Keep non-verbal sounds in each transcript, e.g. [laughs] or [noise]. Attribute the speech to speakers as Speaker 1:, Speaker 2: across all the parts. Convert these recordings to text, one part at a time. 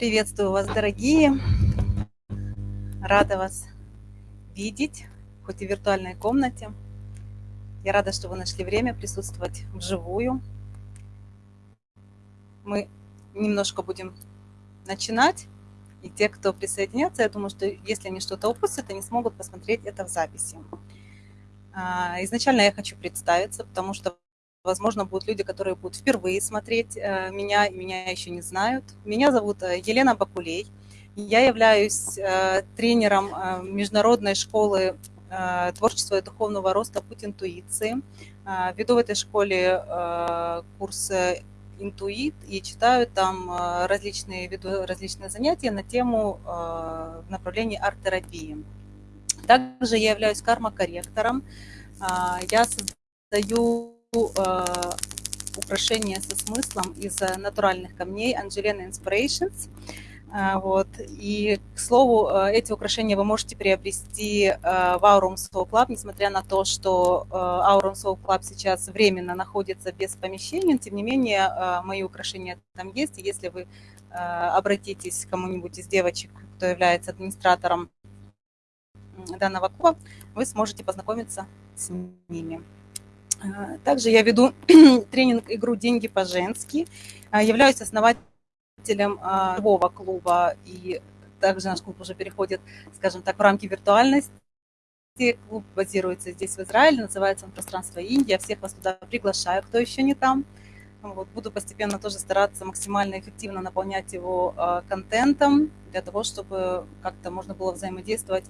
Speaker 1: Приветствую вас, дорогие. Рада вас видеть, хоть и в виртуальной комнате. Я рада, что вы нашли время присутствовать вживую. Мы немножко будем начинать. И те, кто присоединятся, я думаю, что если они что-то упустят, они смогут посмотреть это в записи. А, изначально я хочу представиться, потому что Возможно, будут люди, которые будут впервые смотреть э, меня, меня еще не знают. Меня зовут э, Елена Бакулей. Я являюсь э, тренером международной школы творчества и духовного роста «Путь интуиции». Веду в этой школе курс «Интуит» и читаю там различные, веду различные занятия на тему в направлении арт-терапии. Также я являюсь карма-корректором. Я создаю э, украшения со смыслом из э, натуральных камней Angelina Inspirations. Э, вот. И, к слову, эти украшения вы можете приобрести в Aurum Soul Club, несмотря на то, что Aurum Soul Club сейчас временно находится без помещения, тем не менее, мои украшения там есть, и если вы обратитесь к кому-нибудь из девочек, кто является администратором данного клуба, вы сможете познакомиться с ними. А, также я веду [clears throat] тренинг «Игру деньги по-женски», а, являюсь основателем а, живого клуба, и также наш клуб уже переходит, скажем так, в рамки виртуальности. Клуб базируется здесь, в Израиле, называется он «Пространство Индия». Всех вас туда приглашаю, кто еще не там. Вот, буду постепенно тоже стараться максимально эффективно наполнять его э, контентом, для того, чтобы как-то можно было взаимодействовать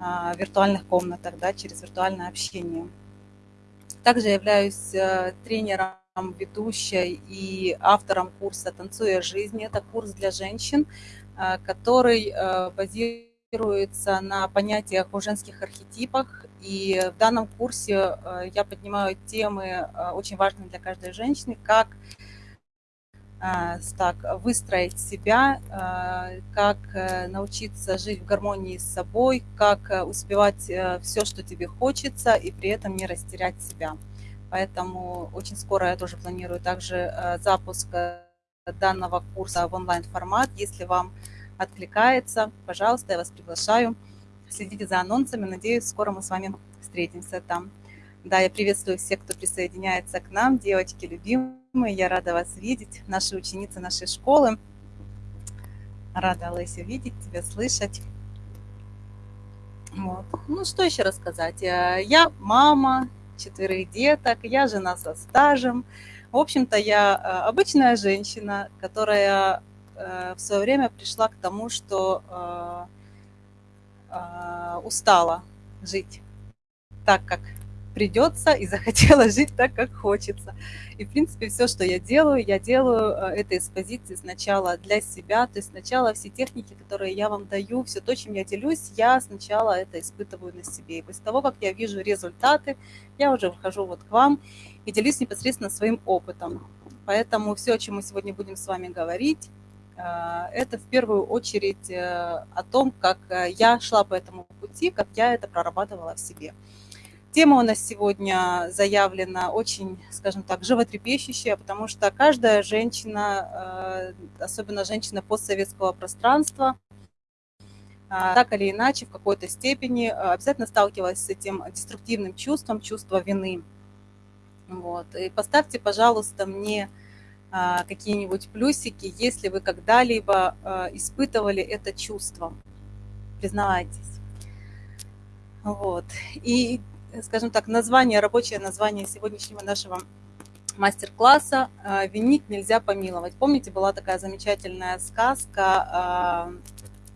Speaker 1: э, в виртуальных комнатах, да, через виртуальное общение. Также являюсь э, тренером, ведущей и автором курса «Танцуя жизнь». Это курс для женщин, э, который э, базируется на понятиях о женских архетипах. И в данном курсе я поднимаю темы, очень важные для каждой женщины, как так, выстроить себя, а, как э, научиться жить в гармонии с собой, как э, успевать э, все, что тебе хочется, и при этом не растерять себя. Поэтому очень скоро я тоже планирую также запуск данного курса в онлайн-формат. Если вам откликается, пожалуйста, я вас приглашаю. Следите за анонсами. Надеюсь, скоро мы с вами встретимся там. Да, я приветствую всех, кто присоединяется к нам, девочки любимые. Я рада вас видеть, наши ученицы нашей школы. Рада, Леся, видеть тебя, слышать. Вот. Ну, что еще рассказать? Э, я мама четверых деток, я жена со стажем. В общем-то, я э, обычная женщина, которая э, в свое время пришла к тому, что устала жить так, как придется и [laughs] захотела жить так, как хочется. И, в принципе, все, что я делаю, я делаю э, это из позиции сначала для себя, то есть сначала все техники, которые я вам даю, все то, чем я делюсь, я сначала это испытываю на себе. И после того, как я вижу результаты, я уже выхожу вот к вам и делюсь непосредственно своим опытом. Поэтому все, о чем мы сегодня будем с вами говорить, э, это в первую очередь э, о том, как я шла по этому пути, как я это прорабатывала в себе. Тема у нас сегодня заявлена очень, скажем так, животрепещущая, потому что каждая женщина, э, особенно женщина постсоветского пространства, э, так или иначе, в какой-то степени э, обязательно сталкивалась с этим деструктивным чувством, чувство вины. Вот. И поставьте, пожалуйста, мне какие-нибудь плюсики, если вы когда-либо испытывали это чувство. Признавайтесь. Вот. И скажем так, название, рабочее название сегодняшнего нашего мастер-класса э, «Винить нельзя помиловать». Помните, была такая замечательная сказка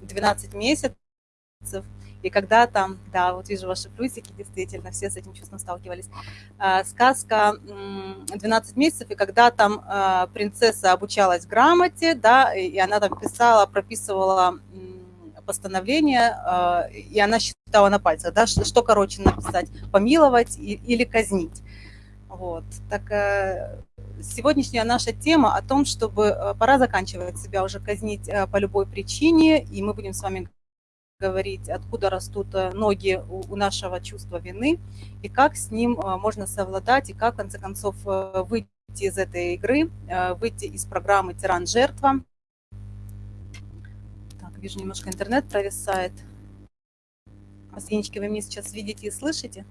Speaker 1: «12 месяцев», и когда там, да, вот вижу ваши плюсики, действительно, все с этим чувством сталкивались. Э, сказка «12 месяцев», и когда там э, принцесса обучалась грамоте, да, и она там писала, прописывала постановление, э, и она считала на пальцах, да, что, короче написать, помиловать или казнить. Вот. Так э, сегодняшняя наша тема о том, чтобы э, пора заканчивать себя уже казнить по любой причине, и мы будем с вами говорить, откуда растут ноги у нашего чувства вины, и как с ним можно совладать, и как, в конце концов, выйти из этой игры, выйти из программы «Тиран-жертва», Вижу, немножко интернет провисает. Маслинички, вы меня сейчас видите и слышите?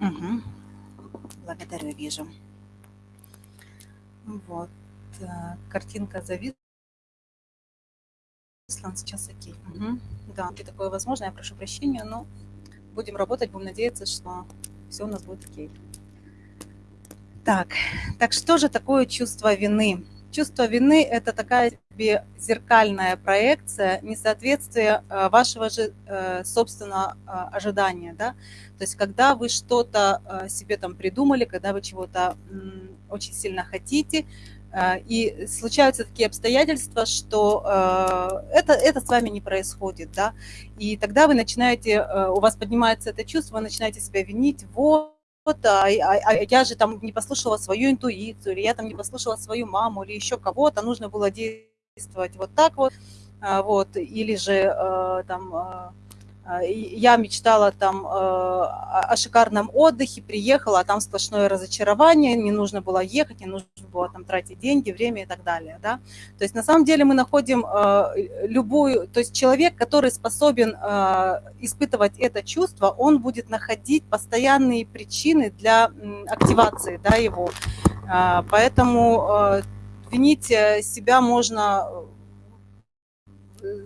Speaker 1: Угу. Благодарю, вижу. Вот. Картинка зависла. Сейчас окей. Угу. Да, такое возможно. Я прошу прощения, но будем работать, будем надеяться, что все у нас будет окей. Так, так что же такое чувство вины? Чувство вины – это такая себе зеркальная проекция несоответствия э, вашего же э, собственного э, ожидания. Да? То есть когда вы что-то себе там придумали, когда вы чего-то очень сильно хотите, и случаются такие обстоятельства, что это, это с вами не происходит, да, и тогда вы начинаете, у вас поднимается это чувство, вы начинаете себя винить, вот, вот, а, а, а я же там не послушала свою интуицию, или я там не послушала свою маму, или еще кого-то, нужно было действовать вот так вот, а, вот, или же э, там а, я мечтала там э, о шикарном отдыхе, приехала, а там сплошное разочарование, не нужно было ехать, не нужно было там тратить деньги, время и так далее. Да? То есть на самом деле мы находим э, любую, то есть человек, который способен э, испытывать это чувство, он будет находить постоянные причины для активации да, его. Поэтому винить себя можно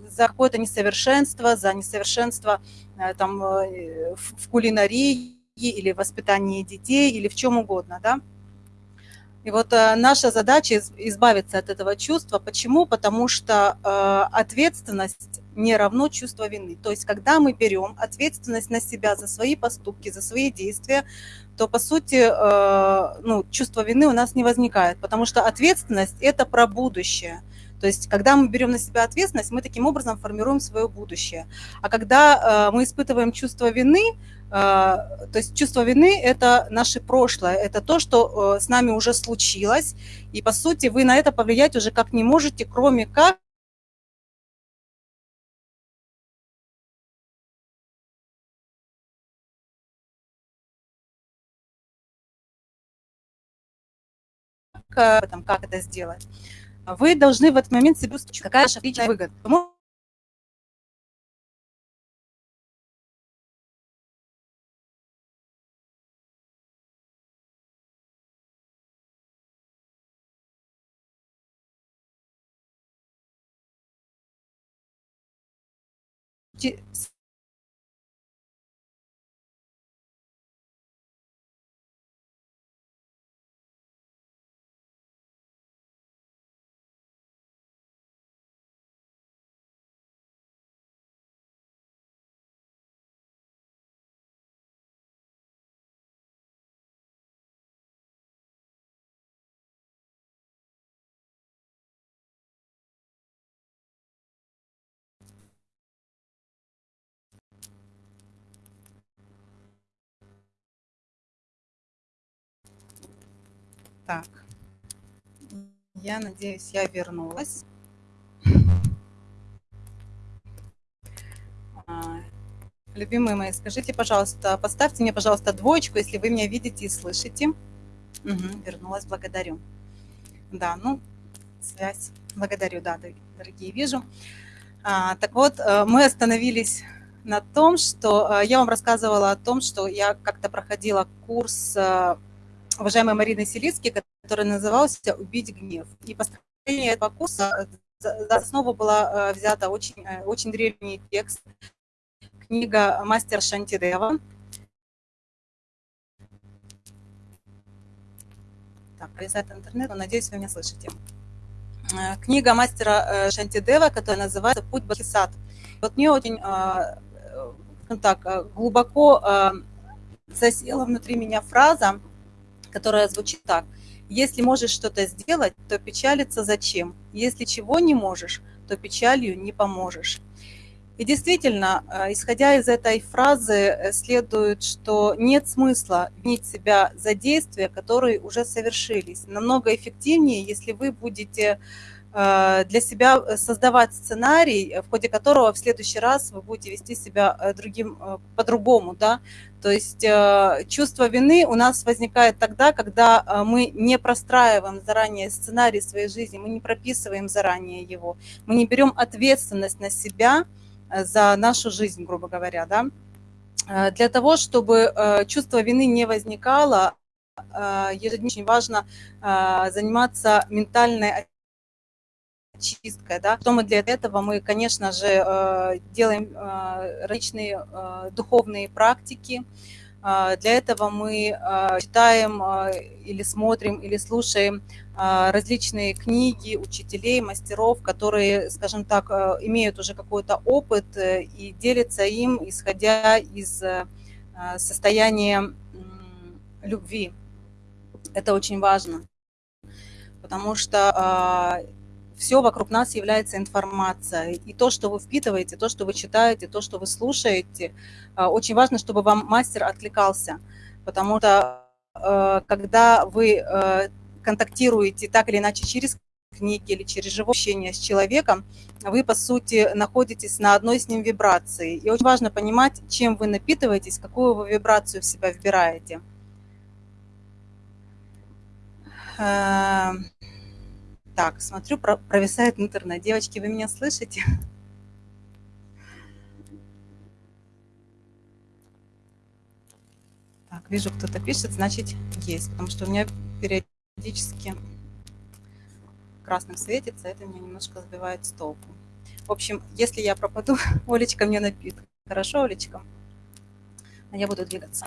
Speaker 1: за какое-то несовершенство, за несовершенство э, там, э, в кулинарии или воспитании детей, или в чем угодно, да. И вот э, наша задача избавиться от этого чувства. Почему? Потому что ответственность не равно чувство вины. То есть, когда мы берем ответственность на себя за свои поступки, за свои действия, то, по сути, ну, чувство вины у нас не возникает, потому что ответственность – это про будущее. То есть, когда мы берем на себя ответственность, мы таким образом формируем свое будущее. А когда э, мы испытываем чувство вины, э, то есть чувство вины – это наше прошлое, это то, что э, с нами уже случилось, и, по сути, вы на это повлиять уже как не можете, кроме как там, как это сделать вы должны в этот момент себе устроить, какая ваша личная выгода. Так, я надеюсь, я вернулась. А, любимые мои, скажите, пожалуйста, поставьте мне, пожалуйста, двоечку, если вы меня видите и слышите. Угу, вернулась, благодарю. Да, ну, связь. Благодарю, да, дорогие, вижу. А, так вот, э, мы остановились на том, что э, я вам рассказывала о том, что я как-то проходила курс э, уважаемой Марины Селицки, который назывался «Убить гнев». И построение этого курса за основу была э, взята очень, э, очень древний текст, книга «Мастер Шантидева». Так, провисает интернет, но надеюсь, вы меня слышите. Э, книга мастера Шантидева, которая называется «Путь Бахисат». Вот мне очень так, глубоко засела внутри меня фраза, которая звучит так. Если можешь что-то сделать, то печалиться зачем? Если чего не можешь, то печалью не поможешь. И действительно, э, исходя из этой фразы, э, следует, что нет смысла винить себя за действия, которые уже совершились. Намного эффективнее, если вы будете для себя создавать сценарий, в ходе которого в следующий раз вы будете вести себя э, другим, по-другому, да, то есть чувство вины у нас возникает тогда, когда мы не простраиваем заранее сценарий своей жизни, мы не прописываем заранее его, мы не берем ответственность на себя за нашу жизнь, грубо говоря, да. Для того, чтобы чувство вины не возникало, ежедневно очень важно заниматься ментальной очисткой. Да. Что мы для этого? Мы, конечно же, делаем различные духовные практики. Для этого мы читаем или смотрим, или слушаем различные книги учителей, мастеров, которые, скажем так, имеют уже какой-то опыт э, и делятся им, исходя из состояния любви. Это очень важно, потому что все вокруг нас является информацией. И то, что вы впитываете, то, что вы читаете, то, что вы слушаете, а, очень важно, чтобы вам мастер откликался. Потому что а, когда вы контактируете так или иначе через книги или через живое общение с человеком, вы, по сути, находитесь на одной с ним вибрации. И очень важно понимать, чем вы напитываетесь, какую вы вибрацию в себя вбираете. Так, смотрю, провисает интернет. Девочки, вы меня слышите? Так, вижу, кто-то пишет, значит, есть, потому что у меня периодически красным светится, это меня немножко сбивает с толку. В общем, если я пропаду, [laughs] Олечка мне напит. Хорошо, Олечка? Я буду двигаться.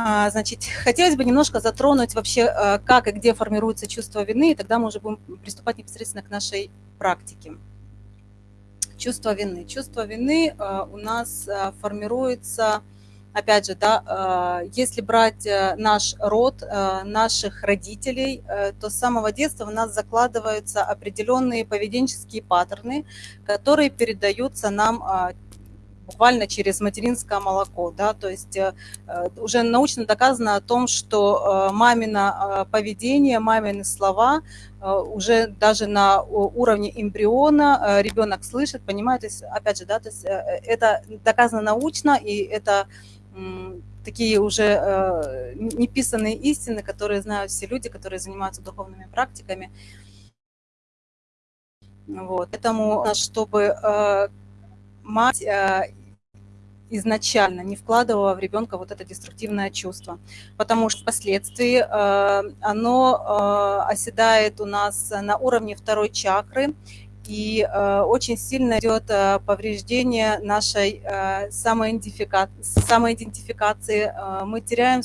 Speaker 1: А, значит, хотелось бы немножко затронуть вообще, э, как и где формируется чувство вины, и тогда мы уже будем приступать непосредственно к нашей практике. Чувство вины. Чувство вины э, у нас э, формируется, опять же, да, если брать наш род, наших родителей, то с самого детства у нас закладываются определенные поведенческие паттерны, которые передаются нам буквально через материнское молоко, да, то есть э, э, уже научно доказано о том, что э, мамино поведение, мамины слова уже даже на уровне эмбриона ребенок слышит, понимает, то есть, опять же, да, то есть это доказано научно, и это такие уже неписанные истины, которые знают все люди, которые занимаются духовными практиками. Вот. Поэтому, чтобы мать изначально не вкладывала в ребенка вот это деструктивное чувство, потому что впоследствии э, оно э, оседает у нас на уровне второй чакры, и э, очень сильно идет повреждение нашей самоидентификации. Мы теряем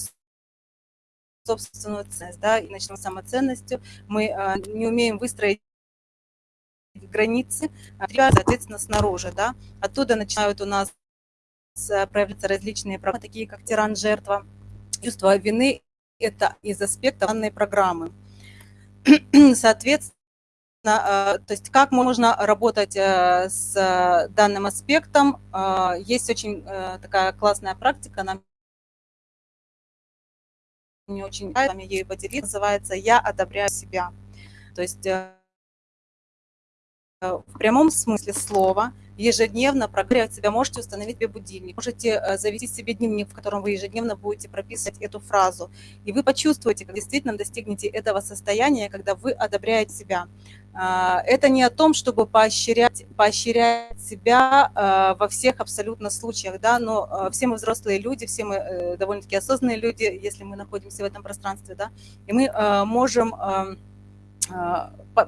Speaker 1: собственную ценность, да, и начинаем самоценностью. Мы не умеем выстроить границы, соответственно, снаружи, да. Оттуда начинают у нас проявляются различные программы, такие как тиран-жертва. Чувство вины – это из аспектов данной программы. [clears throat] Соответственно, э, то есть как можно работать э, с данным аспектом. Э, есть очень такая классная практика, нам мне очень нравится, ею поделиться, называется «Я одобряю себя». То есть в прямом смысле слова – ежедневно прогревать себя, можете установить себе будильник, можете э, завести себе дневник, в котором вы ежедневно будете прописывать эту фразу. И вы почувствуете, как действительно достигнете этого состояния, когда вы одобряете себя. А, это не о том, чтобы поощрять, поощрять себя э, во всех абсолютно случаях, да, но э, все мы взрослые люди, все мы довольно-таки осознанные люди, если мы находимся в этом пространстве, да, и мы можем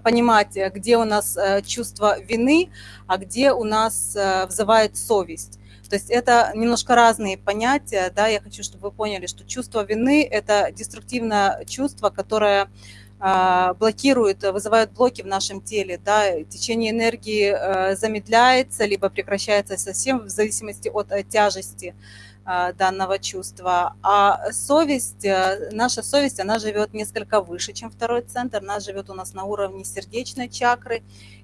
Speaker 1: понимать, где у нас э, чувство вины, а где у нас э, взывает совесть. То есть это немножко разные понятия, да, я хочу, чтобы вы поняли, что чувство вины – это деструктивное чувство, которое блокирует, вызывает блоки в нашем теле, да, течение энергии э, замедляется, либо прекращается совсем в зависимости от тяжести данного чувства. А совесть, э, наша совесть, она живет несколько выше, чем второй центр. Она живет у нас на уровне сердечной чакры.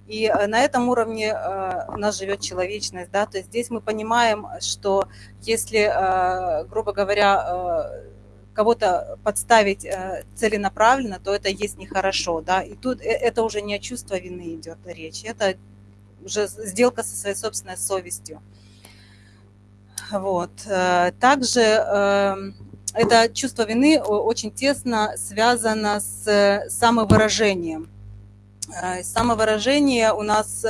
Speaker 1: И э, на этом уровне э, у нас живет человечность. Да? То есть здесь мы понимаем, что если, грубо говоря, кого-то подставить целенаправленно, то это есть нехорошо, да, и тут это уже не о чувство вины идет речь, это уже сделка со своей собственной совестью. Вот. Также эм, это чувство вины очень тесно связано с самовыражением. Самовыражение у нас,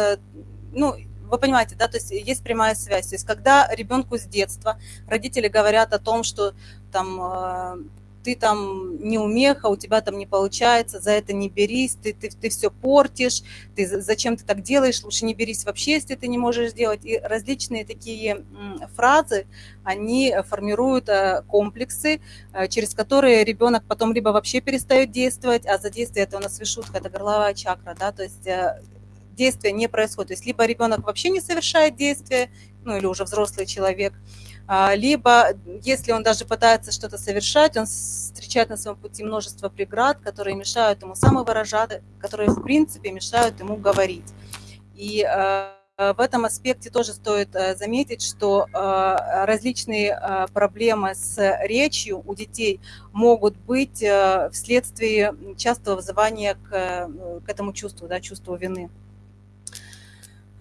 Speaker 1: ну, вы понимаете, да, то есть есть прямая связь. То есть когда ребенку с детства родители говорят о том, что там э, ты там не умеха, у тебя там не получается, за это не берись, ты, ты, ты все портишь, ты, зачем ты так делаешь, лучше не берись вообще, если ты не можешь сделать. И различные такие фразы, они формируют э, комплексы, э, через которые ребенок потом либо вообще перестает действовать, а за действие это у нас вишутка, это горловая чакра, да, то есть действия не происходит. То есть либо ребенок вообще не совершает действия, ну или уже взрослый человек, либо если он даже пытается что-то совершать, он встречает на своем пути множество преград, которые мешают ему самовыражать, которые в принципе мешают ему говорить. И а, в этом аспекте тоже стоит а, заметить, что различные проблемы с речью у детей могут быть вследствие частого вызывания к, к этому чувству, да, чувству вины.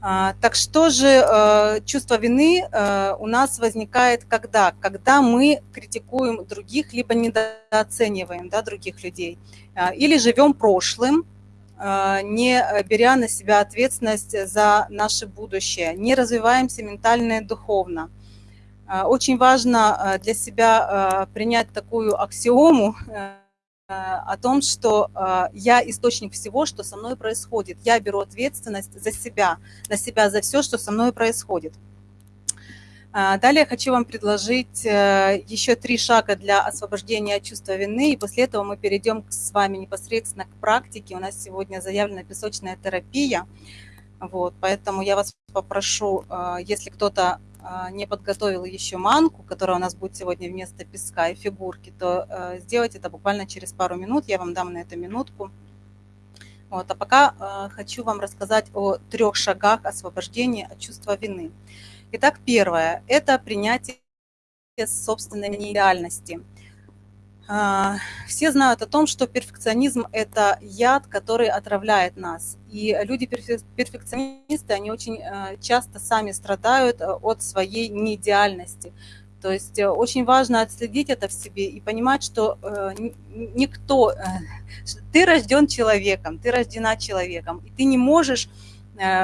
Speaker 1: А, так что же э, чувство вины э, у нас возникает когда? Когда мы критикуем других, либо недооцениваем да, других людей, а, или живем прошлым, э, не беря на себя ответственность за наше будущее, не развиваемся ментально и духовно. Очень важно для себя принять такую аксиому, о том, что э, я источник всего, что со мной происходит. Я беру ответственность за себя, на себя за все, что со мной происходит. А, далее хочу вам предложить э, еще три шага для освобождения от чувства вины, и после этого мы перейдем с вами непосредственно к практике. У нас сегодня заявлена песочная терапия, вот, поэтому я вас попрошу, э, если кто-то не подготовил еще манку, которая у нас будет сегодня вместо песка и фигурки, то э, сделать это буквально через пару минут. Я вам дам на это минутку. Вот. А пока э, хочу вам рассказать о трех шагах освобождения от чувства вины. Итак, первое – это принятие собственной а, все знают о том, что перфекционизм – это яд, который отравляет нас. И люди-перфекционисты, они очень э, часто сами страдают э, от своей неидеальности. То есть э, очень важно отследить это в себе и понимать, что никто, ты рожден человеком, ты рождена человеком, и ты не можешь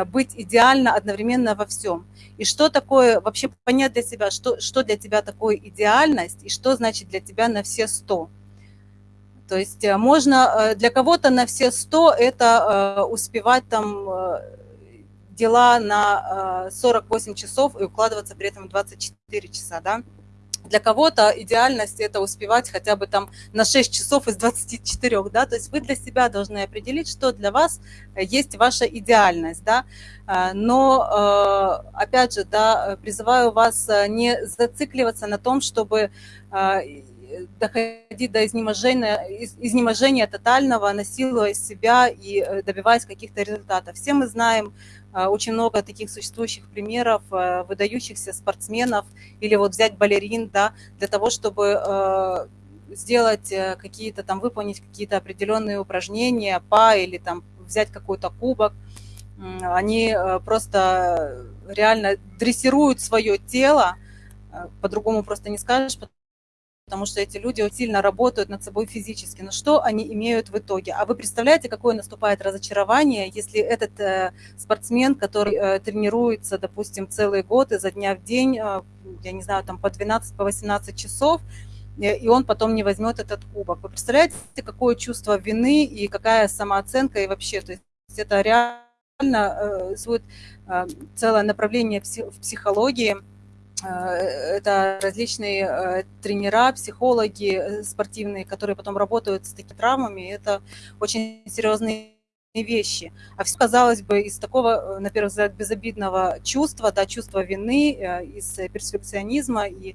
Speaker 1: быть идеально одновременно во всем. И что такое, вообще понять для себя, что, что для тебя такое идеальность и что значит для тебя на все сто. То есть э, можно, э, для кого-то на все сто это э, успевать там дела на 48 часов и укладываться при этом 24 часа, да. Для кого-то идеальность – это успевать хотя бы там на 6 часов из 24, да, то есть вы для себя должны определить, что для вас есть ваша идеальность, да, а, но, э, опять же, да, призываю вас э, не зацикливаться на том, чтобы доходить до изнеможения, изнеможения тотального, насилуя себя и э, добиваясь каких-то результатов. Все мы знаем очень много таких существующих примеров выдающихся спортсменов или вот взять балерин, да, для того, чтобы сделать какие-то там, выполнить какие-то определенные упражнения, па или там взять какой-то кубок – они э, просто реально дрессируют свое тело, э, по-другому просто не скажешь, потому что эти люди сильно работают над собой физически. Но что они имеют в итоге? А вы представляете, какое наступает разочарование, если этот э, спортсмен, который э, тренируется, допустим, целый год изо дня в день, э, я не знаю, там по 12, по 18 часов, э, и он потом не возьмет этот кубок. Вы представляете, какое чувство вины и какая самооценка и вообще, то есть это реально Э, существует э, целое направление в психологии. Э, это различные тренера, психологи спортивные, которые потом работают с такими травмами. Это очень серьезные вещи. А все, казалось бы, из такого, на первый взгляд, безобидного чувства, да, чувства вины, из перфекционизма. И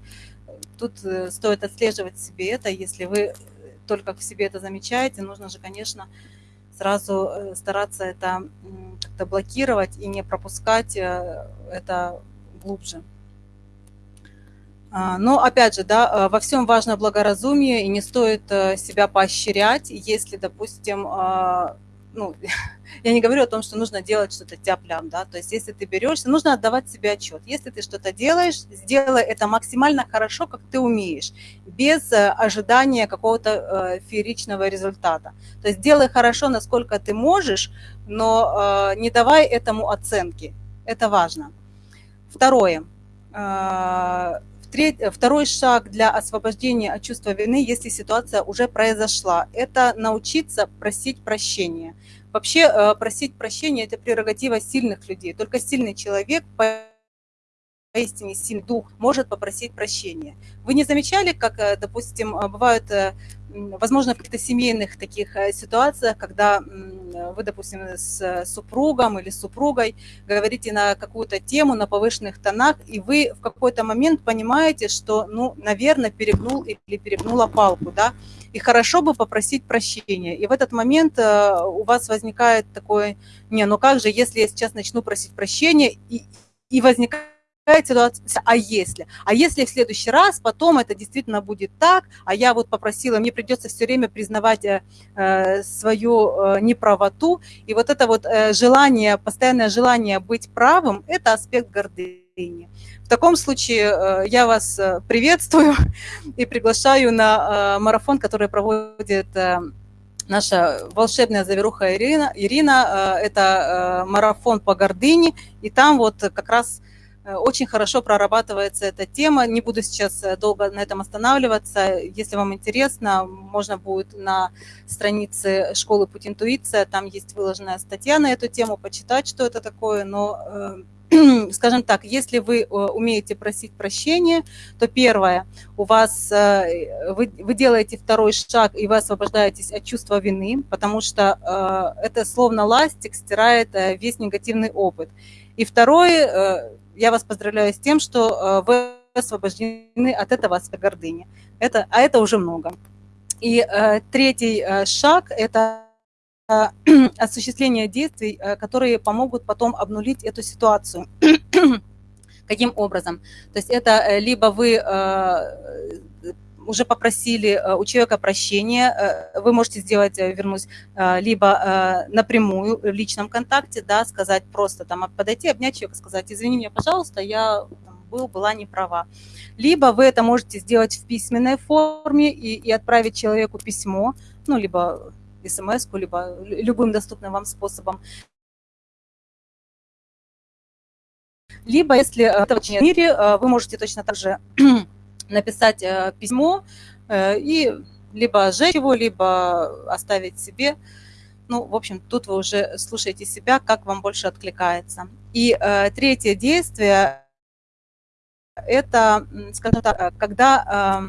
Speaker 1: тут стоит отслеживать себе это. Если вы только в себе это замечаете, нужно же, конечно, сразу э, стараться это как-то блокировать и не пропускать э, это глубже. А, но опять же, да, во всем важно благоразумие, и не стоит себя поощрять, если, допустим, ну, [laughs] я не говорю о том, что нужно делать что-то тяп-лям, да, то есть если ты берешься, нужно отдавать себе отчет. Если ты что-то делаешь, сделай это максимально хорошо, как ты умеешь, без э, ожидания какого-то э, фееричного результата. То есть делай хорошо, насколько ты можешь, но э, не давай этому оценки. Это важно. Второе. Второй шаг для освобождения от чувства вины, если ситуация уже произошла, это научиться просить прощения. Вообще э, просить прощения – это прерогатива сильных людей. Только сильный человек, поистине сильный дух, может попросить прощения. Вы не замечали, как, э, допустим, э, бывают возможно, в каких-то семейных таких э, ситуациях, когда вы, допустим, с супругом или супругой говорите на какую-то тему на повышенных тонах, и вы в какой-то момент понимаете, что, ну, наверное, перегнул или перегнула палку, да, и хорошо бы попросить прощения. И в этот момент э, у вас возникает такое, не, ну как же, если я сейчас начну просить прощения, и, и возникает ситуация, а если? А если в следующий раз потом это действительно будет так, а я вот попросила, мне придется все время признавать э, э свою э, неправоту, и вот это вот э, желание, постоянное желание быть правым, это аспект гордыни. В таком случае э, я вас э, приветствую [laughs] и приглашаю на э, марафон, который проводит э, наша волшебная заверуха Ирина. Ирина, э, это марафон по гордыне, и там вот как раз очень хорошо прорабатывается эта тема. Не буду сейчас э, долго на этом останавливаться. Если вам интересно, можно будет на странице школы «Путь интуиция», там есть выложенная статья на эту тему, почитать, что это такое. Но, э, [clears throat] скажем так, если вы умеете просить прощения, то первое, у вас, вы, вы делаете второй шаг, и вы освобождаетесь от чувства вины, потому что это словно ластик стирает весь негативный опыт. И второе, я вас поздравляю с тем, что э, вы освобождены от этого аспекта гордыни. Это, а это уже много. И э, третий э, шаг – это э, [clears throat] осуществление действий, э, которые помогут потом обнулить эту ситуацию. [clears throat] Каким образом? То есть это э, либо вы уже попросили э, у человека прощения, э, вы можете сделать, э, вернусь, либо напрямую в личном контакте, да, сказать просто, там, подойти, обнять человека, сказать, извини меня, пожалуйста, я был, была не права. Либо вы это можете сделать в письменной форме и, и отправить человеку письмо, ну, либо смс либо любым доступным вам способом. Либо, если в мире, вы можете точно так же написать э, письмо э, и либо сжечь его, либо оставить себе. Ну, в общем, тут вы уже слушаете себя, как вам больше откликается. И э, третье действие – это, скажем так, когда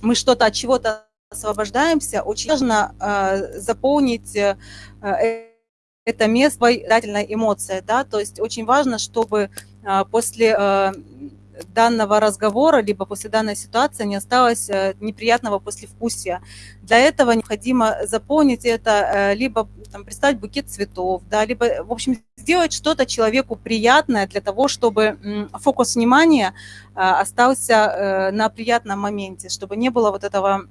Speaker 1: мы что-то от чего-то освобождаемся, очень важно заполнить это место дательной эмоцией, да, то есть очень важно, чтобы после данного разговора, либо после данной ситуации не осталось э, неприятного послевкусия. Для этого необходимо заполнить это, э, либо там, представить букет цветов, да, либо, в общем, сделать что-то человеку приятное для того, чтобы фокус внимания э, остался на приятном моменте, чтобы не было вот этого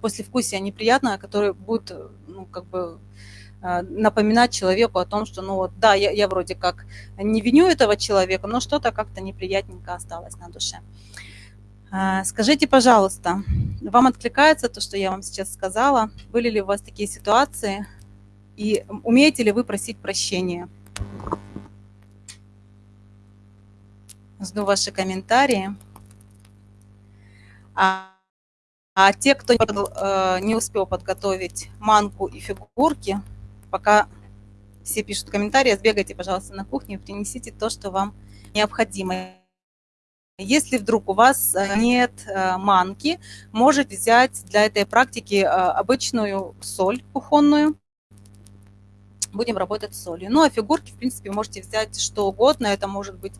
Speaker 1: послевкусия неприятного, которое будет, ну, как бы напоминать человеку о том, что, ну вот, да, я, я вроде как не виню этого человека, но что-то как-то неприятненько осталось на душе. А, скажите, пожалуйста, вам откликается то, что я вам сейчас сказала? Были ли у вас такие ситуации? И умеете ли вы просить прощения? Жду ваши комментарии. А, а те, кто не э, успел подготовить манку и фигурки, пока все пишут комментарии, сбегайте, пожалуйста, на кухню и принесите то, что вам необходимо. Если вдруг у вас э, нет э, манки, можете взять для этой практики э, обычную соль кухонную. Будем работать с солью. Ну, а фигурки, в принципе, можете взять что угодно. Это может быть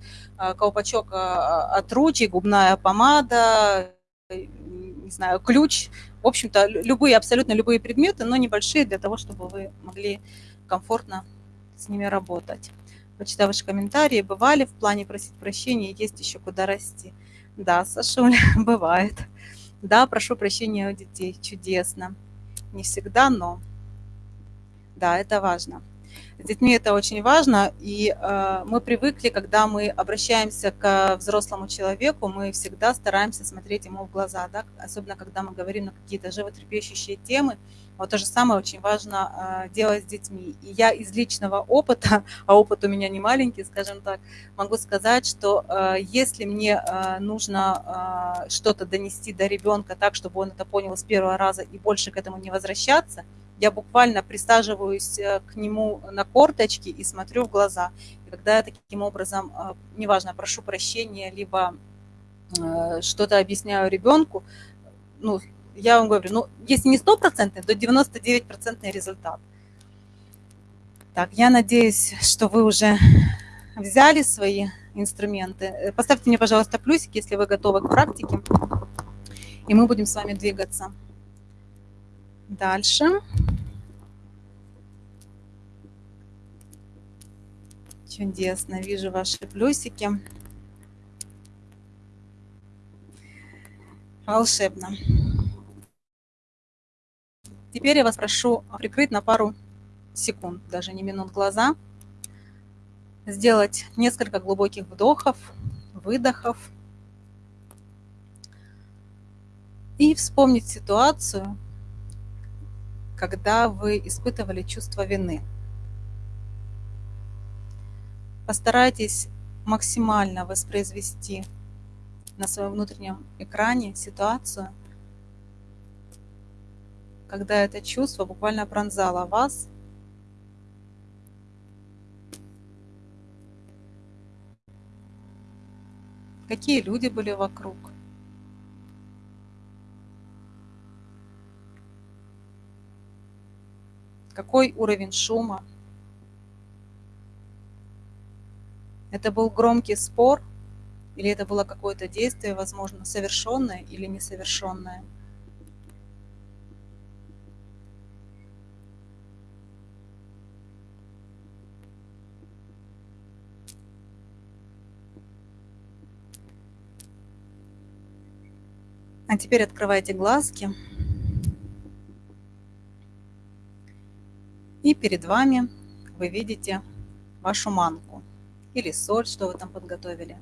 Speaker 1: колпачок от ручек, губная помада, не знаю, ключ, в общем-то, любые, абсолютно любые предметы, но небольшие, для того, чтобы вы могли комфортно с ними работать. Почитав ваши комментарии, бывали в плане просить прощения, есть еще куда расти. Да, Сашуля, [laughs] бывает. Да, прошу прощения у детей. Чудесно. Не всегда, но да, это важно. С детьми это очень важно, и э, мы привыкли, когда мы обращаемся к взрослому человеку, мы всегда стараемся смотреть ему в глаза, да? особенно когда мы говорим на какие-то животрепещущие темы. Вот то же самое очень важно э, делать с детьми. И я из личного опыта, [laughs] а опыт у меня не маленький, скажем так, могу сказать, что э, если мне нужно что-то донести до ребенка так, чтобы он это понял с первого раза и больше к этому не возвращаться – я буквально присаживаюсь э, к нему на корточки и смотрю в глаза. И когда я таким образом, э, неважно, прошу прощения, либо э, что-то объясняю ребенку, ну, я вам говорю, ну, если не стопроцентный, то 99% результат. Так, я надеюсь, что вы уже взяли свои инструменты. Поставьте мне, пожалуйста, плюсик, если вы готовы к практике, и мы будем с вами двигаться. Дальше. Чудесно, вижу ваши плюсики. Волшебно. Теперь я вас прошу прикрыть на пару секунд, даже не минут глаза, сделать несколько глубоких вдохов, выдохов и вспомнить ситуацию, когда вы испытывали чувство вины. Постарайтесь максимально воспроизвести на своем внутреннем экране ситуацию, когда это чувство буквально пронзало вас, какие люди были вокруг, Какой уровень шума? Это был громкий спор или это было какое-то действие, возможно, совершенное или несовершенное? А теперь открывайте глазки. И перед вами вы видите вашу манку или соль, что вы там подготовили.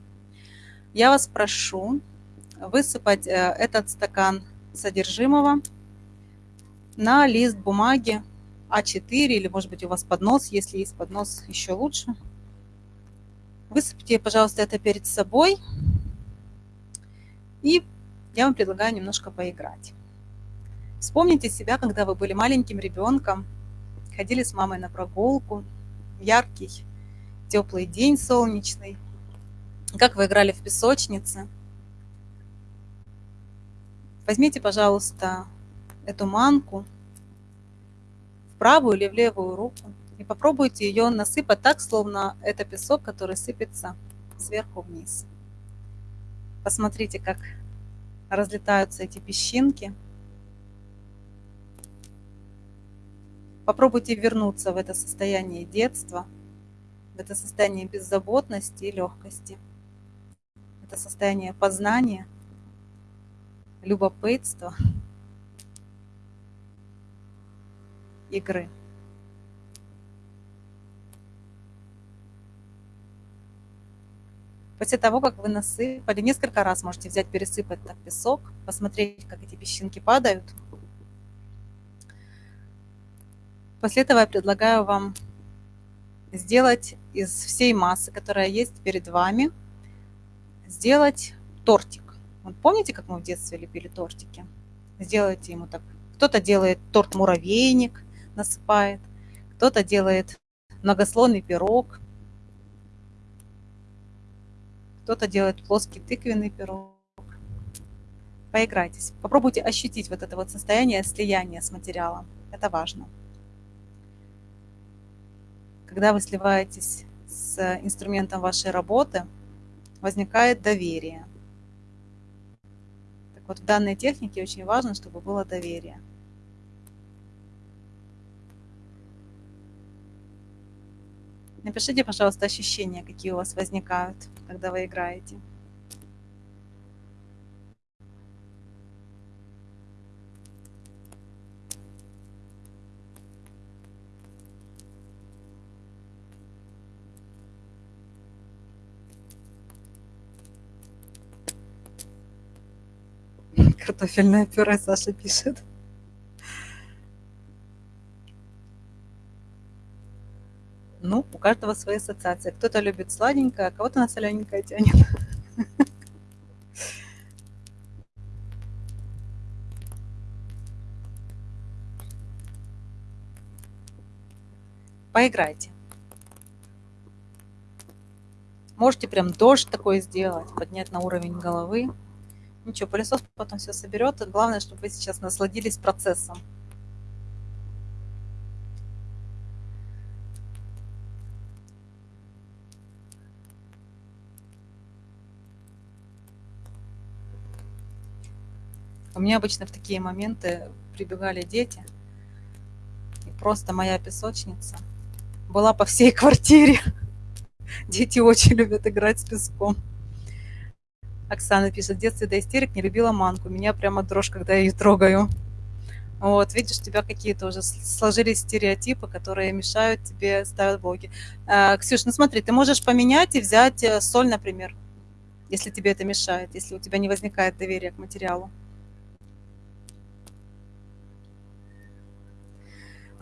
Speaker 1: Я вас прошу высыпать э, этот стакан содержимого на лист бумаги А4 или, может быть, у вас поднос, если есть поднос, еще лучше. Высыпьте, пожалуйста, это перед собой. И я вам предлагаю немножко поиграть. Вспомните себя, когда вы были маленьким ребенком, ходили с мамой на прогулку, яркий, теплый день солнечный, как вы играли в песочнице. Возьмите, пожалуйста, эту манку в правую или в левую руку и попробуйте ее насыпать так, словно это песок, который сыпется сверху вниз. Посмотрите, как разлетаются эти песчинки – Попробуйте вернуться в это состояние детства, это состояние беззаботности и легкости. Это состояние познания, любопытства, игры. После того, как вы насыпали, несколько раз можете взять, пересыпать так песок, посмотреть, как эти песчинки падают – После этого я предлагаю вам сделать из всей массы, которая есть перед вами, сделать тортик. Вот помните, как мы в детстве лепили тортики? Сделайте ему так. Кто-то делает торт-муравейник, насыпает, кто-то делает многослойный пирог, кто-то делает плоский тыквенный пирог. Поиграйтесь. Попробуйте ощутить вот это вот состояние слияния с материалом. Это важно. Когда вы сливаетесь с инструментом вашей работы, возникает доверие. Так вот, в данной технике очень важно, чтобы было доверие. Напишите, пожалуйста, ощущения, какие у вас возникают, когда вы играете. Картофельное пюре Саша пишет. Ну, у каждого свои ассоциации. Кто-то любит сладенькое, а кого-то на солененькое тянет. Поиграйте. Можете прям дождь такой сделать, поднять на уровень головы. Ничего, пылесос потом все соберет. Главное, чтобы вы сейчас насладились процессом. У меня обычно в такие моменты прибегали дети. И просто моя песочница была по всей [laughs] квартире. Дети очень любят играть с песком. Оксана пишет, в детстве до истерик не любила манку. Меня прямо дрожь, когда я ее трогаю. Вот, видишь, у тебя какие-то уже сложились стереотипы, которые мешают тебе ставить блоки. А, Ксюш, ну смотри, ты можешь поменять и взять э, соль, например, если тебе это мешает, если у тебя не возникает доверия к материалу.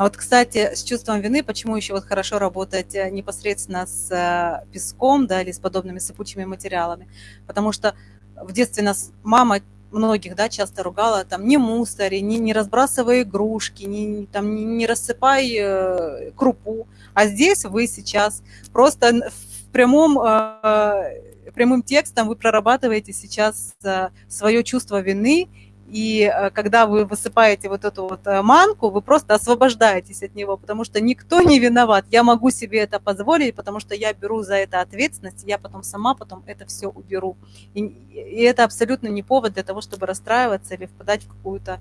Speaker 1: А вот, кстати, с чувством вины, почему еще вот хорошо работать э, непосредственно с э, песком, да, или с подобными сыпучими материалами? Потому что в детстве нас мама многих, да, часто ругала, там, не мусори, не, не разбрасывай игрушки, не, там, не, не рассыпай э, крупу. А здесь вы сейчас просто в прямом, э, прямым текстом вы прорабатываете сейчас э, свое чувство вины и э, когда вы высыпаете вот эту вот э, манку, вы просто освобождаетесь от него, потому что никто не виноват. Я могу себе это позволить, потому что я беру за это ответственность, я потом сама потом это все уберу. И, и это абсолютно не повод для того, чтобы расстраиваться или впадать в какую-то,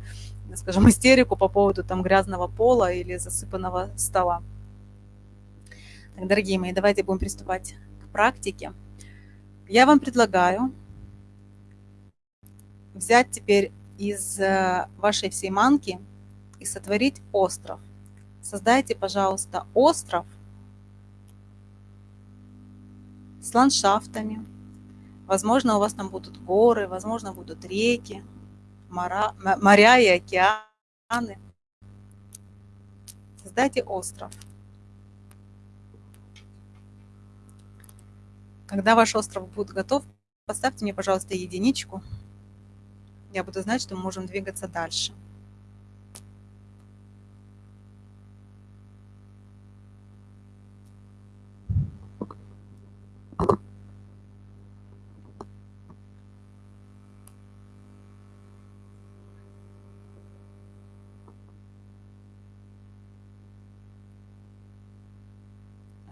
Speaker 1: скажем, истерику по поводу там грязного пола или засыпанного стола. Так, дорогие мои, давайте будем приступать к практике. Я вам предлагаю взять теперь из э, вашей всей манки и сотворить остров. Создайте, пожалуйста, остров с ландшафтами. Возможно, у вас там будут горы, возможно, будут реки, моря, моря и океаны. Создайте остров. Когда ваш остров будет готов, поставьте мне, пожалуйста, единичку я буду знать, что мы можем двигаться дальше.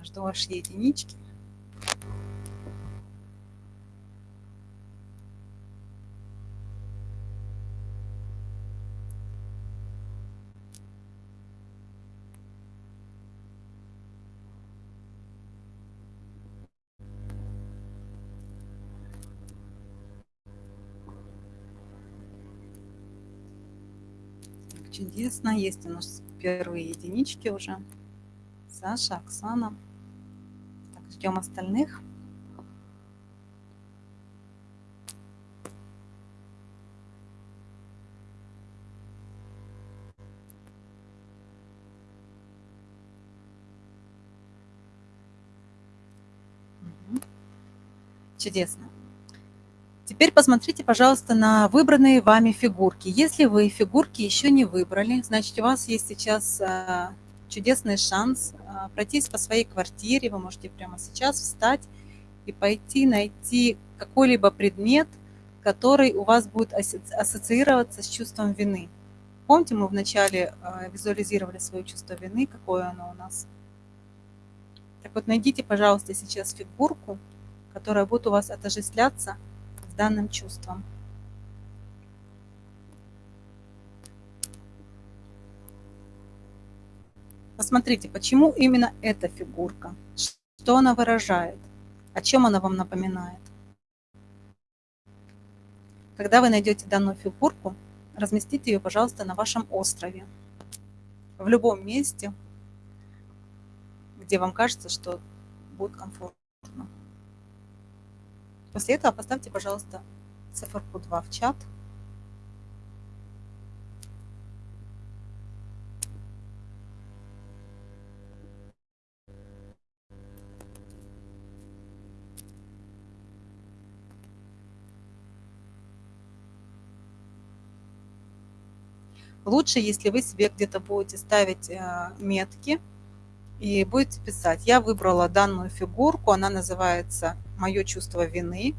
Speaker 1: Жду ваши единички. Чудесно. Есть у нас первые единички уже. Саша, Оксана. Так, ждем остальных. Чудесно. Теперь посмотрите, пожалуйста, на выбранные вами фигурки. Если вы фигурки еще не выбрали, значит, у вас есть сейчас а, чудесный шанс а, пройтись по своей квартире. Вы можете прямо сейчас встать и пойти найти какой-либо предмет, который у вас будет ассоциироваться с чувством вины. Помните, мы вначале а, визуализировали свое чувство вины, какое оно у нас. Так вот, найдите, пожалуйста, сейчас фигурку, которая будет у вас отождествляться данным чувством. Посмотрите, почему именно эта фигурка, что она выражает, о чем она вам напоминает. Когда вы найдете данную фигурку, разместите ее, пожалуйста, на вашем острове. В любом месте, где вам кажется, что будет комфортно. После этого поставьте, пожалуйста, циферку 2 в чат. Лучше, если вы себе где-то будете ставить э, метки, и будете писать. Я выбрала данную фигурку, она называется «Мое чувство вины».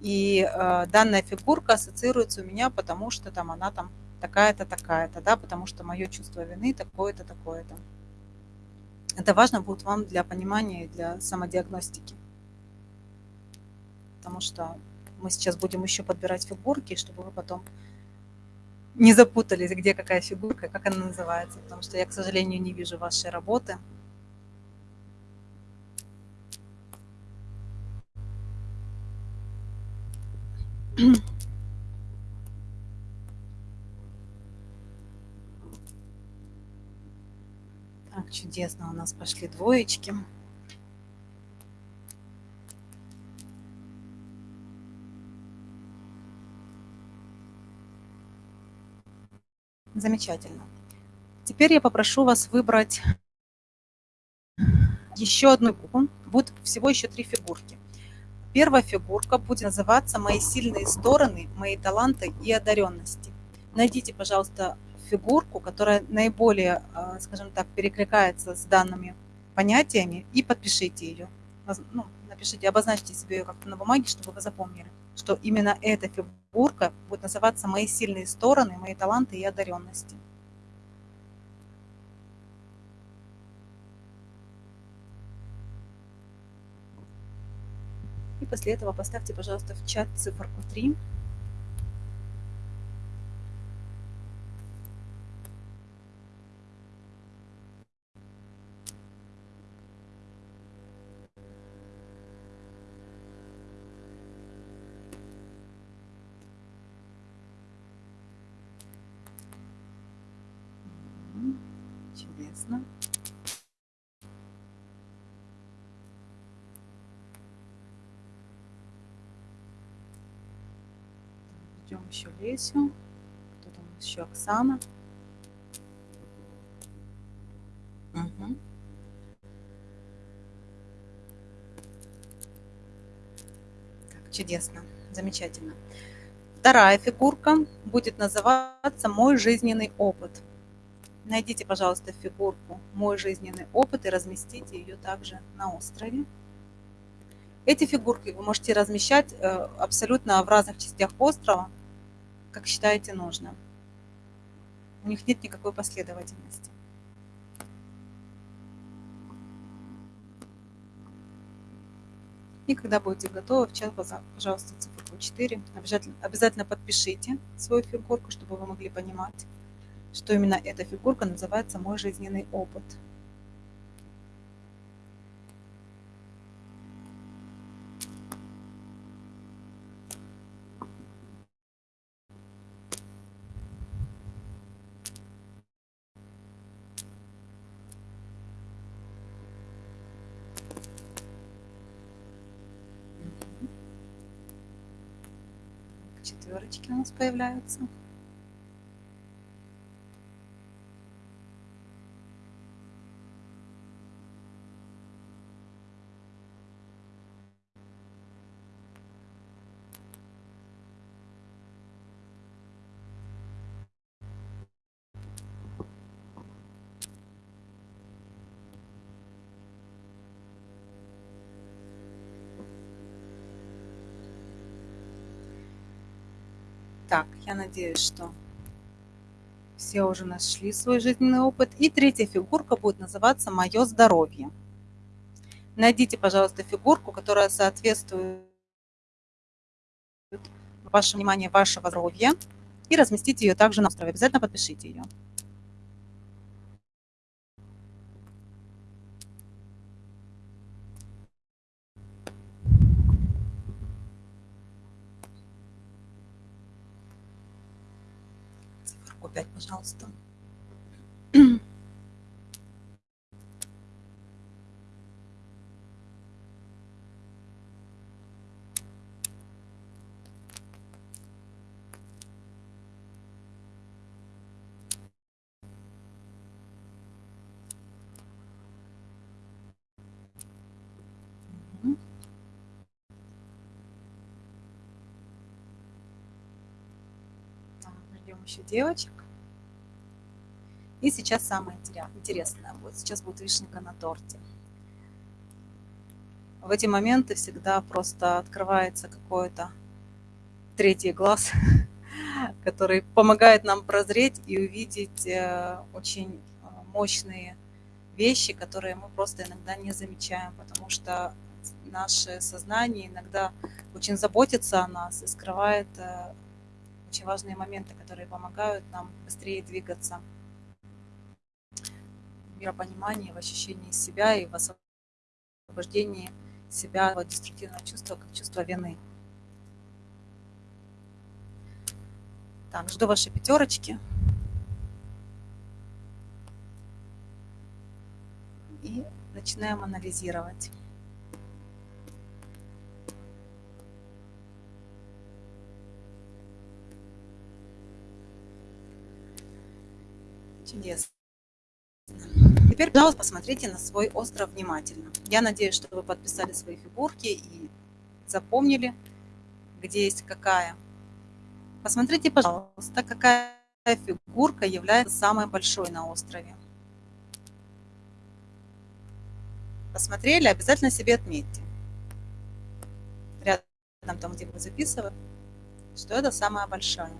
Speaker 1: И э, данная фигурка ассоциируется у меня, потому что там она там такая-то, такая-то, да, потому что мое чувство вины такое-то, такое-то. Это важно будет вам для понимания и для самодиагностики. Потому что мы сейчас будем еще подбирать фигурки, чтобы вы потом не запутались, где какая фигурка, как она называется. Потому что я, к сожалению, не вижу вашей работы. Так, чудесно, у нас пошли двоечки. Замечательно. Теперь я попрошу вас выбрать еще одну фигурку. Будет всего еще три фигурки. Первая фигурка будет называться «Мои сильные стороны, мои таланты и одаренности». Найдите, пожалуйста, фигурку, которая наиболее, а, скажем так, перекликается с данными понятиями, и подпишите ее. Ну, напишите, обозначьте себе ее как-то на бумаге, чтобы вы запомнили, что именно эта фигурка будет называться «Мои сильные стороны, мои таланты и одаренности». И после этого поставьте, пожалуйста, в чат циферку 3. Чудесно. Ждем еще Лесю. У нас еще Оксана. Угу. Так, чудесно, замечательно. Вторая фигурка будет называться «Мой жизненный опыт». Найдите, пожалуйста, фигурку «Мой жизненный опыт» и разместите ее также на острове. Эти фигурки вы можете размещать э, абсолютно в разных частях острова, как считаете нужным. У них нет никакой последовательности. И когда будете готовы, в чат, пожалуйста, цифру 4. Обязательно, обязательно подпишите свою фигурку, чтобы вы могли понимать, что именно эта фигурка называется «Мой жизненный опыт». четверочки у нас появляются. Так, я надеюсь, что все уже нашли свой жизненный опыт. И третья фигурка будет называться «Мое здоровье». Найдите, пожалуйста, фигурку, которая соответствует вашему вниманию вашего здоровья и разместите ее также на острове. Обязательно подпишите ее. Опять, пожалуйста. Еще девочек. Сейчас самое интересное будет. Сейчас будет вишенка на торте. В эти моменты всегда просто открывается какой-то третий глаз, [laughs] который помогает нам прозреть и увидеть э, очень э, мощные вещи, которые мы просто иногда не замечаем, потому что наше сознание иногда очень заботится о нас и скрывает э, очень важные моменты, которые помогают нам быстрее двигаться миропонимании, в ощущении себя и в освобождении себя от деструктивного чувства, как чувство вины. Так, жду ваши пятерочки. И начинаем анализировать. Чудесно. Теперь, пожалуйста, посмотрите на свой остров внимательно. Я надеюсь, что вы подписали свои фигурки и запомнили, где есть какая. Посмотрите, пожалуйста, какая фигурка является самой большой на острове. Посмотрели, обязательно себе отметьте. Рядом там, где вы записывали, что это самая большая.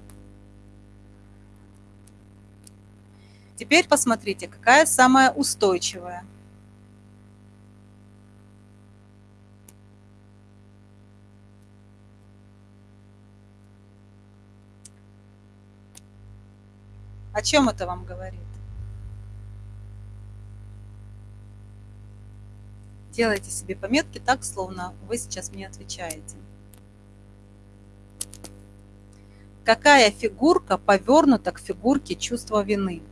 Speaker 1: Теперь посмотрите, какая самая устойчивая. О чем это вам говорит? Делайте себе пометки так, словно вы сейчас мне отвечаете. Какая фигурка повернута к фигурке чувства вины?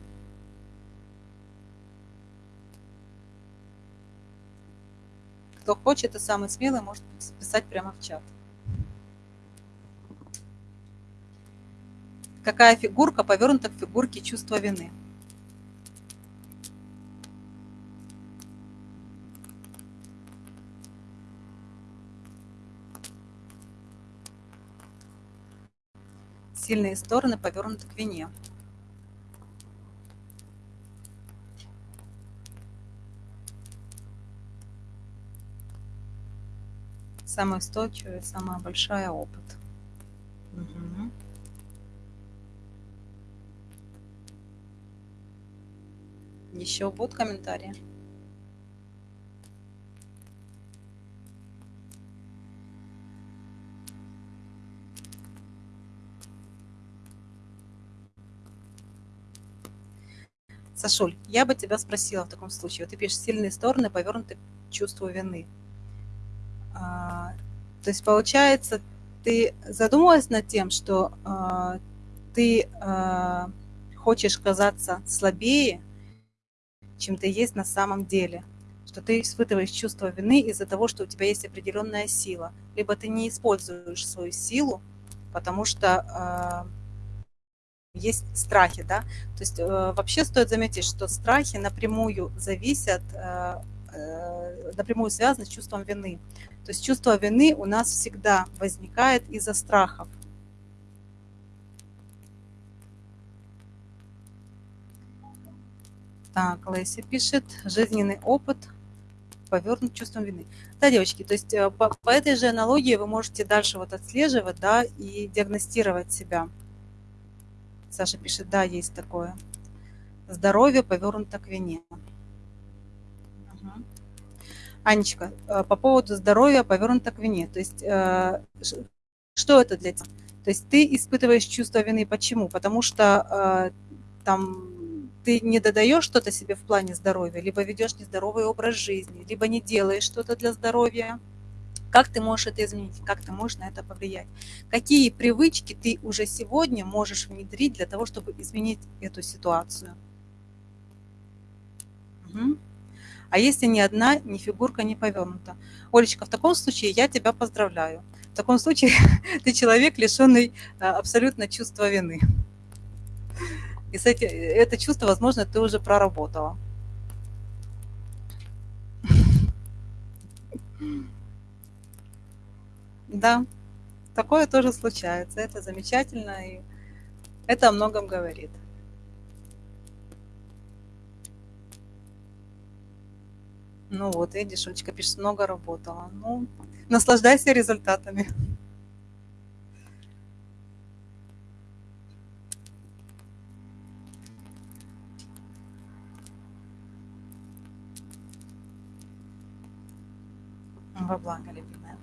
Speaker 1: Кто хочет и самый смелый, может писать прямо в чат. Какая фигурка повернута к фигурке чувства вины? Сильные стороны повернуты к вине. Самая устойчивая, самая большая опыт. Угу. Еще будут комментарии? Сашуль, я бы тебя спросила в таком случае. Вот ты пишешь сильные стороны, повернуты к чувству вины. А, то есть получается, ты задумалась над тем, что а, ты а, хочешь казаться слабее, чем ты есть на самом деле, что ты испытываешь чувство вины из-за того, что у тебя есть определенная сила, либо ты не используешь свою силу, потому что э, есть страхи, да, то есть э, вообще стоит заметить, что страхи напрямую зависят, э, напрямую связаны с чувством вины. То есть чувство вины у нас всегда возникает из-за страхов. Так, Леся пишет, жизненный опыт повернут чувством вины. Да, девочки, то есть э, по, по этой же аналогии вы можете дальше вот отслеживать, да, и диагностировать себя. Саша пишет, да, есть такое. Здоровье повернуто к вине. Анечка, э, по поводу здоровья повернуто к вине. То есть э, что это для тебя? То есть ты испытываешь чувство вины. Почему? Потому что там ты не додаешь что-то себе в плане здоровья, либо ведешь нездоровый образ жизни, либо не делаешь что-то для здоровья, как ты можешь это изменить, как ты можешь на это повлиять? Какие привычки ты уже сегодня можешь внедрить для того, чтобы изменить эту ситуацию? Угу. А если ни одна, ни фигурка не повернута? Олечка, в таком случае я тебя поздравляю. В таком случае [laughs] ты человек, лишенный а, абсолютно чувства вины. И с эти, это чувство, возможно, ты уже проработала. [laughs] Да, такое тоже случается. Это замечательно, и это о многом говорит. Ну вот, видишь, Олечка пишет, много работала. Ну, наслаждайся результатами. Во благо, любимая.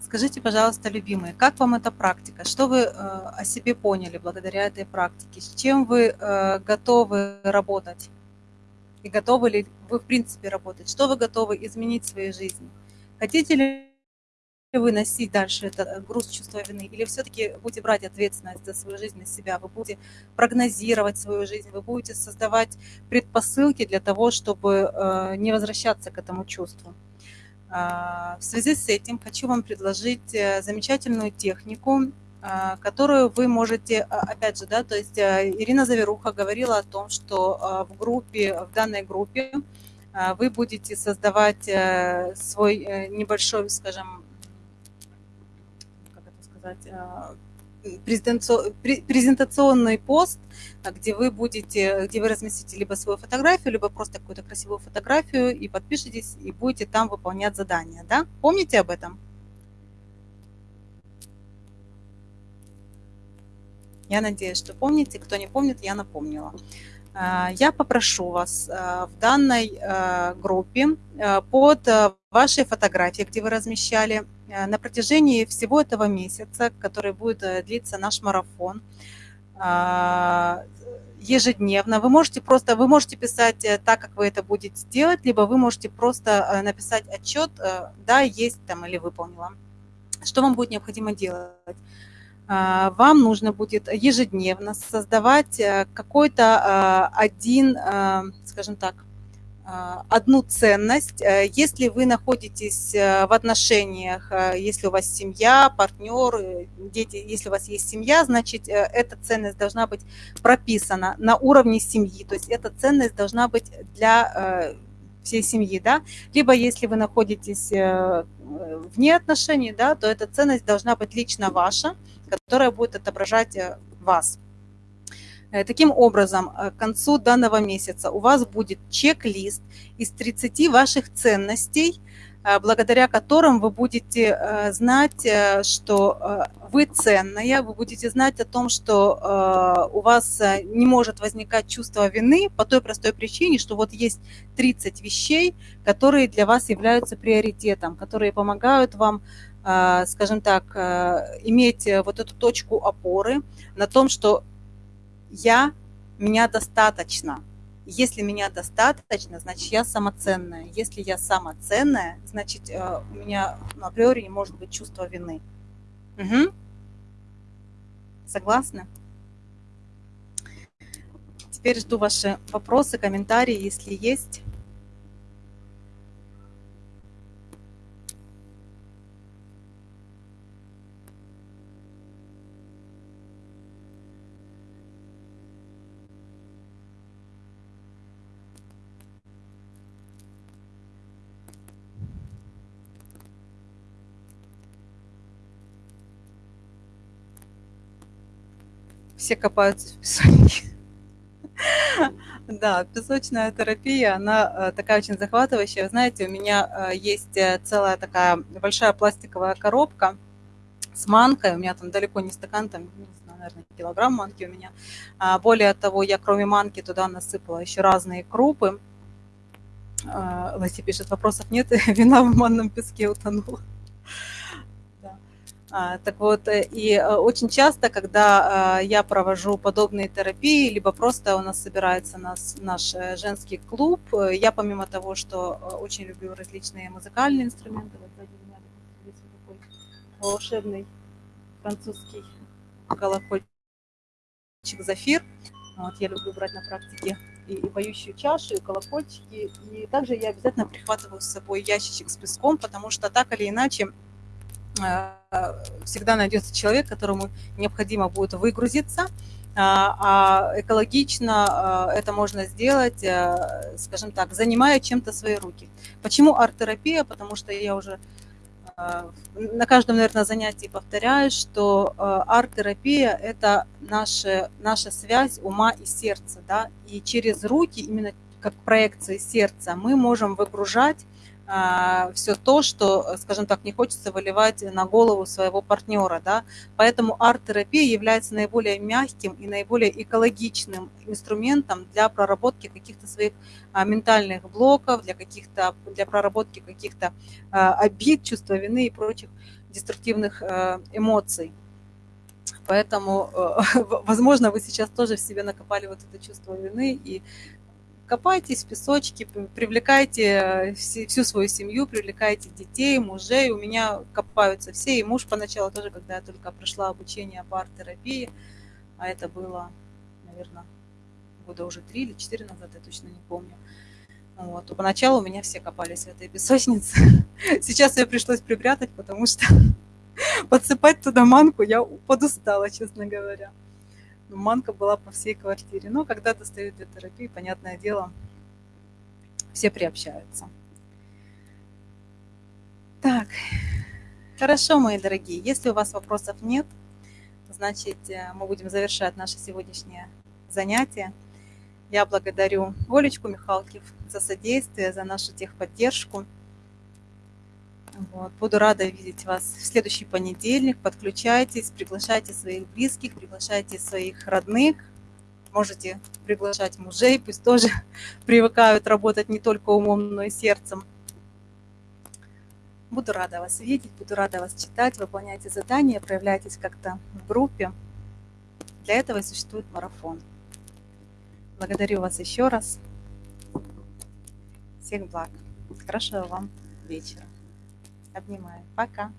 Speaker 1: Скажите, пожалуйста, любимые, как вам эта практика? Что вы э, о себе поняли благодаря этой практике? С чем вы э, готовы работать? И готовы ли вы, в принципе, работать? Что вы готовы изменить в своей жизни? Хотите ли вы носить дальше этот э, груз чувства вины? Или все-таки будете брать ответственность за свою жизнь на себя? Вы будете прогнозировать свою жизнь? Вы будете создавать предпосылки для того, чтобы э, не возвращаться к этому чувству? А, в связи с этим хочу вам предложить э, замечательную технику, которую вы можете, а, опять же, да, то есть э, Ирина Заверуха говорила о том, что в группе, в данной группе вы будете создавать э, свой небольшой, скажем, как это сказать, презентационный пост, где вы будете, где вы разместите либо свою фотографию, либо просто какую-то красивую фотографию и подпишитесь, и будете там выполнять задания, да? Помните об этом? Я надеюсь, что помните. Кто не помнит, я напомнила. А, я попрошу вас а, в данной а, группе под вашей фотографией, где вы размещали, на протяжении всего этого месяца, который будет длиться наш марафон, ежедневно. Вы можете просто, вы можете писать э, так, как вы это будете делать, либо вы можете просто написать отчет, да, есть там или выполнила. Что вам будет необходимо делать? А, вам нужно будет ежедневно создавать э, какой-то а, один, а, скажем так, одну ценность. Э, если вы находитесь э, в отношениях, если у вас семья, партнер, дети, если у вас есть семья, значит, эта ценность должна быть прописана на уровне семьи. То есть эта ценность должна быть для всей семьи, да, либо если вы находитесь вне отношений, да, то эта ценность должна быть лично ваша, которая будет отображать э, вас. Э, таким образом, э, к концу данного месяца у вас будет чек-лист из 30 ваших ценностей, благодаря которым вы будете знать, что вы ценная, вы будете знать о том, что у вас не может возникать чувство вины по той простой причине, что вот есть 30 вещей, которые для вас являются приоритетом, которые помогают вам скажем так, а, иметь вот эту точку опоры на том, что я, меня достаточно. Если меня достаточно, значит, я самоценная. Если я самоценная, значит, а, у меня ну, априори не может быть чувства вины. Угу. Согласны? Теперь жду ваши вопросы, комментарии, если есть. Все копаются в песочнике. Да, песочная терапия, она э, такая очень захватывающая. Знаете, у меня э, есть э, целая такая большая пластиковая коробка с манкой. У меня там далеко не стакан, там, не знаю, наверное, килограмм манки у меня. А более того, я кроме манки туда насыпала еще разные крупы. Ласи пишет, вопросов нет, [laughs] вина в манном песке утонула. А, так вот, э, и э, очень часто, когда а, я провожу подобные терапии, либо просто у нас собирается нас, наш э, женский клуб, я помимо того, что очень люблю различные музыкальные инструменты, вот сзади меня здесь такой волшебный французский колокольчик «Зафир», вот, я люблю брать на практике и, и поющую чашу, и колокольчики, и также я обязательно прихватываю с собой ящичек с песком, потому что так или иначе всегда найдется человек, которому необходимо будет выгрузиться, а, а экологично э, это можно сделать, э, скажем так, занимая чем-то свои руки. Почему арт-терапия? Потому что я уже на каждом, наверное, занятии повторяю, что арт-терапия – это наша, наша связь ума и сердца, да, и через руки, именно как проекции сердца, мы можем выгружать все то, что, скажем так, не хочется выливать на голову своего партнера, да, поэтому арт-терапия является наиболее мягким и наиболее экологичным инструментом для проработки каких-то своих а, ментальных блоков, для каких-то, для проработки каких-то а, обид, чувства вины и прочих деструктивных эмоций. Поэтому, [laughs] возможно, вы сейчас тоже в себе накопали вот это чувство вины и копайтесь в песочке, привлекайте э, всю свою семью, привлекайте детей, мужей. У меня копаются все, и муж поначалу тоже, когда я только прошла обучение по арт-терапии, а это было, наверное, года уже три или четыре назад, я точно не помню. Вот. Поначалу у меня все копались в этой песочнице. [laughs] Сейчас ее пришлось припрятать, потому что [laughs] подсыпать туда манку я подустала, честно говоря манка была по всей квартире. Но когда достают для терапии, понятное дело, все приобщаются. Так, хорошо, мои дорогие. Если у вас вопросов нет, значит, э, мы будем завершать наше сегодняшнее занятие. Я благодарю Олечку Михалкив за содействие, за нашу техподдержку. Вот. Буду рада видеть вас в следующий понедельник. Подключайтесь, приглашайте своих близких, приглашайте своих родных. Можете приглашать мужей, пусть тоже [laughs] привыкают работать не только умом, но и сердцем. Буду рада вас видеть, буду рада вас читать, выполняйте задания, проявляйтесь как-то в группе. Для этого и существует марафон. Благодарю вас еще раз. Всех благ. Хорошего вам вечера. Обнимаю. Пока.